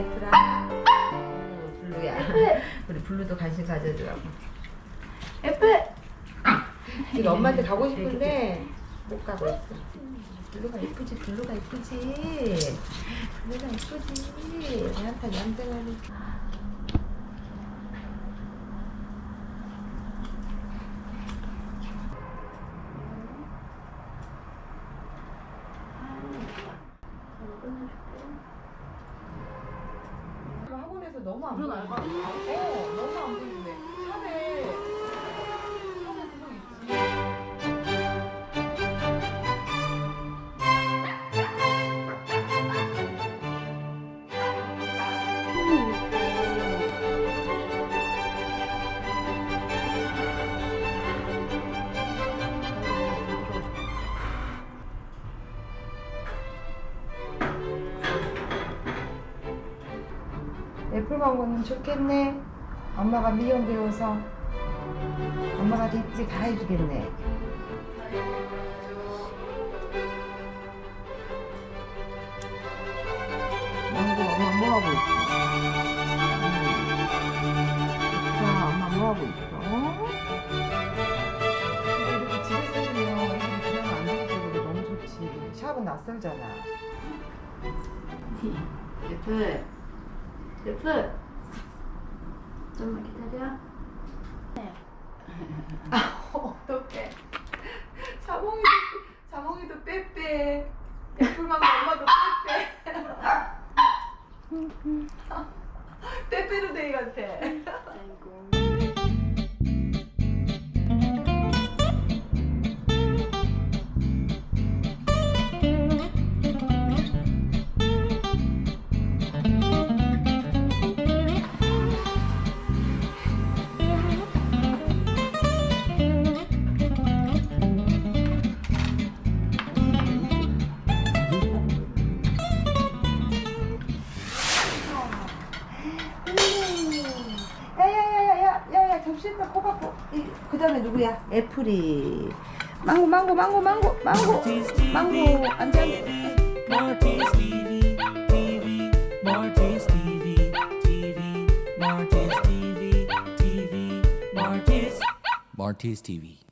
내 드라마 블루야. 우리 블루도 관심 가져주라고. 예쁘. 지금 엄마한테 가고 음. 싶은데 못 가고 있어. 블루가 이쁘지 블루가 이쁘지. 블루가 이쁘지. 내한테 남자가 너무 안 보여. 어, 너무 안 보이는데. 애플망고는 좋겠네. 엄마가 미용 배워서 엄마가 립지 갈아주겠네. 망고 엄마 뭐하고 있어? 자, 엄마 뭐하고 있어? 근데 이렇게 집에서 해주면 애들이 그냥 안 되고 너무 좋지. 샵은 낯설잖아. 예쁘. 예쁘. 좀만 기다려. 어떡해. 자몽이도, 자몽이도 빼빼. 애플망고 엄마도 빼빼. 빼빼로 데이 같아. 다음에 누구야? 애플이. 망고 망고 망고 망고 망고 망고 TV, Marty's, Marty's TV.